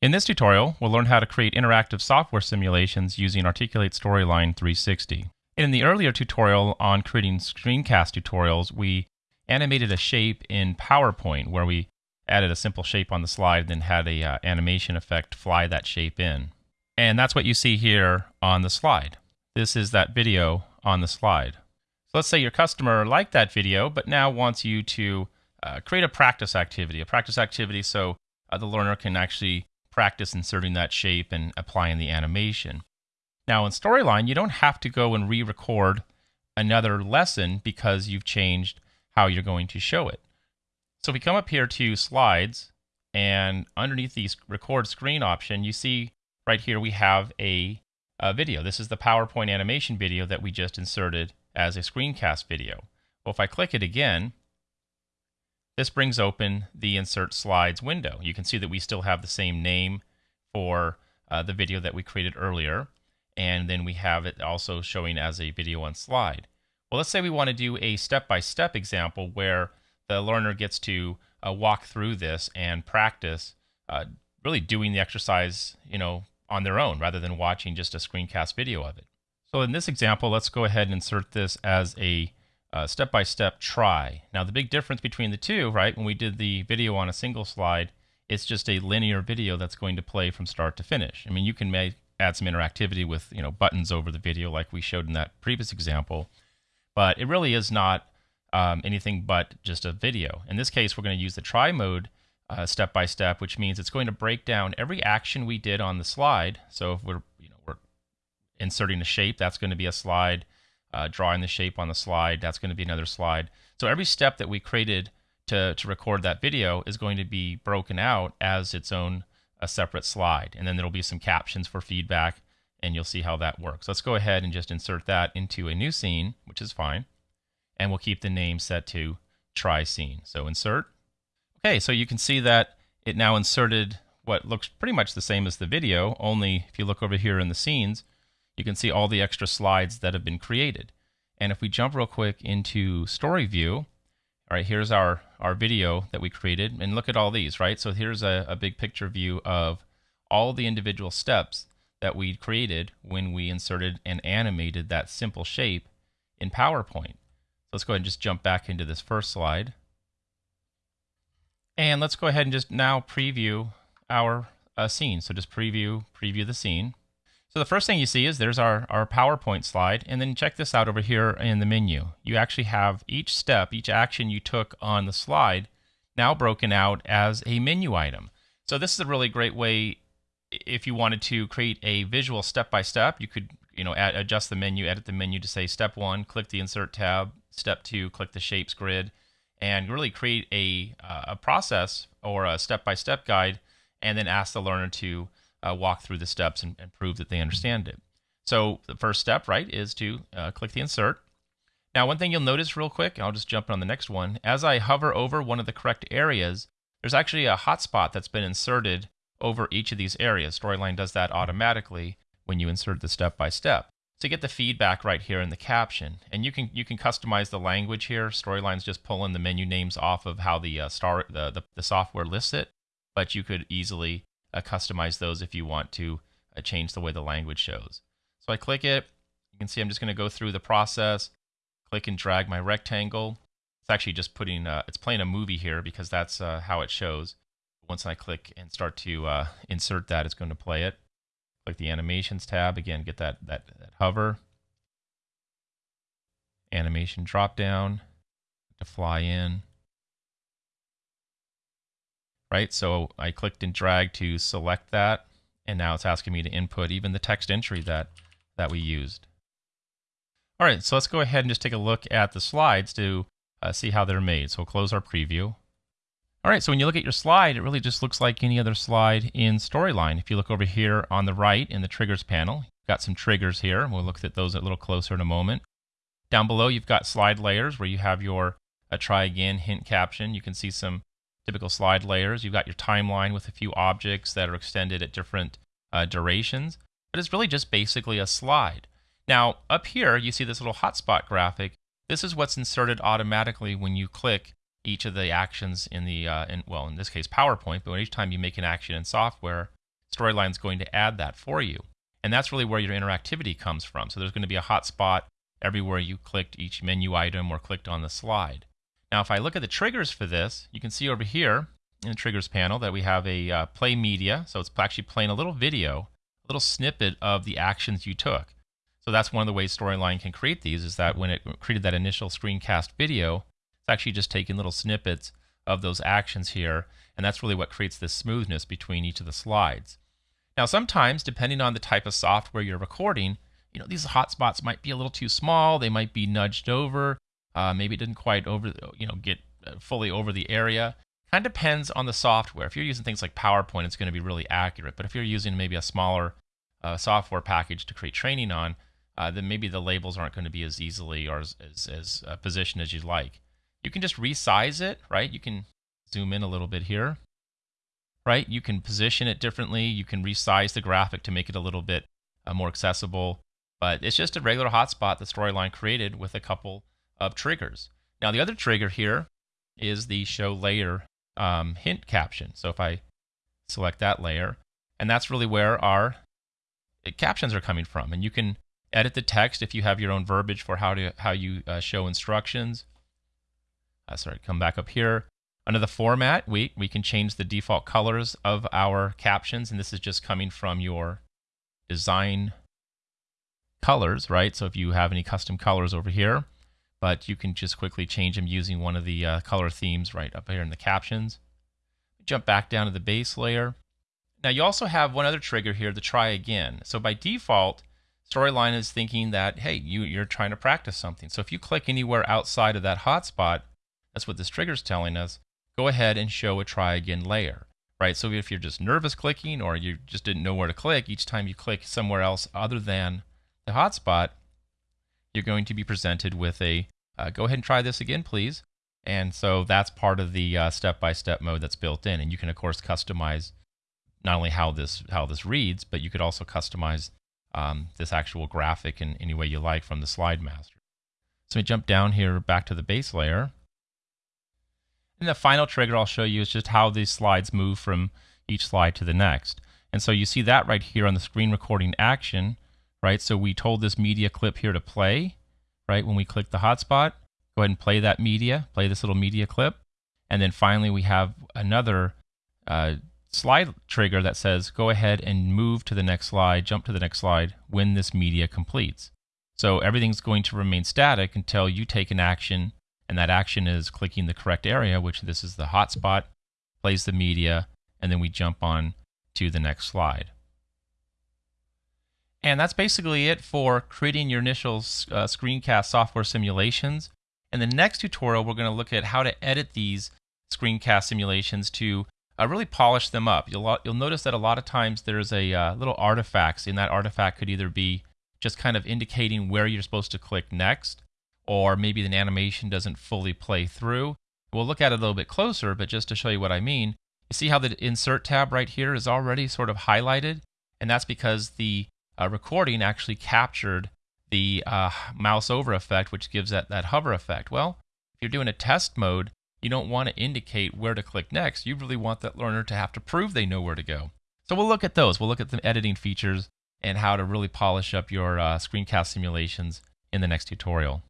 In this tutorial, we'll learn how to create interactive software simulations using Articulate Storyline 360. In the earlier tutorial on creating screencast tutorials, we animated a shape in PowerPoint where we added a simple shape on the slide then had a uh, animation effect fly that shape in. And that's what you see here on the slide. This is that video on the slide. So let's say your customer liked that video, but now wants you to uh, create a practice activity, a practice activity so uh, the learner can actually practice inserting that shape and applying the animation. Now in Storyline, you don't have to go and re-record another lesson because you've changed how you're going to show it. So if we come up here to slides and underneath the record screen option, you see right here we have a, a video. This is the PowerPoint animation video that we just inserted as a screencast video. Well, if I click it again, this brings open the Insert Slides window. You can see that we still have the same name for uh, the video that we created earlier, and then we have it also showing as a video on slide. Well, let's say we want to do a step-by-step -step example where the learner gets to uh, walk through this and practice uh, really doing the exercise, you know, on their own rather than watching just a screencast video of it. So in this example, let's go ahead and insert this as a uh, step-by-step -step try. Now the big difference between the two, right, when we did the video on a single slide, it's just a linear video that's going to play from start to finish. I mean, you can make, add some interactivity with, you know, buttons over the video like we showed in that previous example, but it really is not um, anything but just a video. In this case, we're going to use the try mode uh, step by step, which means it's going to break down every action we did on the slide. So if we're, you know, we're inserting a shape, that's going to be a slide uh, drawing the shape on the slide. That's going to be another slide. So every step that we created to, to record that video is going to be broken out as its own a separate slide. And then there'll be some captions for feedback and you'll see how that works. Let's go ahead and just insert that into a new scene, which is fine. And we'll keep the name set to try scene. So insert. Okay, so you can see that it now inserted what looks pretty much the same as the video, only if you look over here in the scenes, you can see all the extra slides that have been created. And if we jump real quick into story view, all right, here's our, our video that we created. And look at all these, right? So here's a, a big picture view of all the individual steps that we created when we inserted and animated that simple shape in PowerPoint. So let's go ahead and just jump back into this first slide. And let's go ahead and just now preview our uh, scene. So just preview, preview the scene. So the first thing you see is there's our, our PowerPoint slide, and then check this out over here in the menu. You actually have each step, each action you took on the slide now broken out as a menu item. So this is a really great way if you wanted to create a visual step-by-step, -step, you could you know add, adjust the menu, edit the menu to say step one, click the insert tab, step two, click the shapes grid, and really create a, uh, a process or a step-by-step -step guide, and then ask the learner to uh, walk through the steps and, and, prove that they understand it. So the first step, right, is to uh, click the insert. Now, one thing you'll notice real quick, I'll just jump on the next one. As I hover over one of the correct areas, there's actually a hotspot that's been inserted over each of these areas. Storyline does that automatically when you insert the step by step. To get the feedback right here in the caption, and you can you can customize the language here. Storyline's just pulling the menu names off of how the uh, star the, the the software lists it, but you could easily uh, customize those if you want to uh, change the way the language shows. So I click it. You can see I'm just going to go through the process, click and drag my rectangle. It's actually just putting, uh, it's playing a movie here because that's uh, how it shows. Once I click and start to uh, insert that, it's going to play it. Click the animations tab. Again, get that, that, that hover. Animation drop down to fly in right? So I clicked and dragged to select that, and now it's asking me to input even the text entry that, that we used. All right, so let's go ahead and just take a look at the slides to uh, see how they're made. So we'll close our preview. All right, so when you look at your slide, it really just looks like any other slide in Storyline. If you look over here on the right in the triggers panel, you've got some triggers here. We'll look at those a little closer in a moment. Down below, you've got slide layers where you have your uh, try again hint caption. You can see some typical slide layers. You've got your timeline with a few objects that are extended at different uh, durations, but it's really just basically a slide. Now, up here, you see this little hotspot graphic. This is what's inserted automatically when you click each of the actions in the, uh, in, well, in this case, PowerPoint, but each time you make an action in software, Storyline is going to add that for you. And that's really where your interactivity comes from. So there's going to be a hotspot everywhere you clicked each menu item or clicked on the slide. Now, if I look at the triggers for this, you can see over here in the triggers panel that we have a uh, play media. So it's actually playing a little video, a little snippet of the actions you took. So that's one of the ways Storyline can create these is that when it created that initial screencast video, it's actually just taking little snippets of those actions here. And that's really what creates this smoothness between each of the slides. Now, sometimes, depending on the type of software you're recording, you know, these hotspots might be a little too small. They might be nudged over. Uh, maybe it didn't quite over, you know, get uh, fully over the area. Kind of depends on the software. If you're using things like PowerPoint, it's going to be really accurate. But if you're using maybe a smaller uh, software package to create training on, uh, then maybe the labels aren't going to be as easily or as, as, as uh, positioned as you'd like. You can just resize it, right? You can zoom in a little bit here, right? You can position it differently. You can resize the graphic to make it a little bit uh, more accessible. But it's just a regular hotspot the Storyline created with a couple of triggers. Now, the other trigger here is the show layer um, hint caption. So if I select that layer, and that's really where our captions are coming from. And you can edit the text if you have your own verbiage for how to how you uh, show instructions. Uh, sorry, come back up here. Under the format, we, we can change the default colors of our captions, and this is just coming from your design colors, right? So if you have any custom colors over here, but you can just quickly change them using one of the uh, color themes right up here in the captions. Jump back down to the base layer. Now you also have one other trigger here, the try again. So by default, Storyline is thinking that, hey, you, you're trying to practice something. So if you click anywhere outside of that hotspot, that's what this trigger is telling us, go ahead and show a try again layer, right? So if you're just nervous clicking or you just didn't know where to click, each time you click somewhere else other than the hotspot, you're going to be presented with a, uh, go ahead and try this again, please. And so that's part of the uh, step-by-step mode that's built in. And you can, of course, customize not only how this, how this reads, but you could also customize um, this actual graphic in any way you like from the slide master. So we jump down here back to the base layer. And the final trigger I'll show you is just how these slides move from each slide to the next. And so you see that right here on the screen recording action, right? So we told this media clip here to play, right? When we click the hotspot, go ahead and play that media, play this little media clip. And then finally we have another uh, slide trigger that says go ahead and move to the next slide, jump to the next slide when this media completes. So everything's going to remain static until you take an action, and that action is clicking the correct area, which this is the hotspot, plays the media, and then we jump on to the next slide. And that's basically it for creating your initial uh, screencast software simulations. In the next tutorial, we're going to look at how to edit these screencast simulations to uh, really polish them up. You'll, you'll notice that a lot of times there's a uh, little artifacts, and that artifact could either be just kind of indicating where you're supposed to click next, or maybe an animation doesn't fully play through. We'll look at it a little bit closer, but just to show you what I mean, you see how the Insert tab right here is already sort of highlighted? And that's because the uh, recording actually captured the uh, mouse over effect, which gives that, that hover effect. Well, if you're doing a test mode, you don't want to indicate where to click next. You really want that learner to have to prove they know where to go. So we'll look at those. We'll look at the editing features and how to really polish up your uh, screencast simulations in the next tutorial.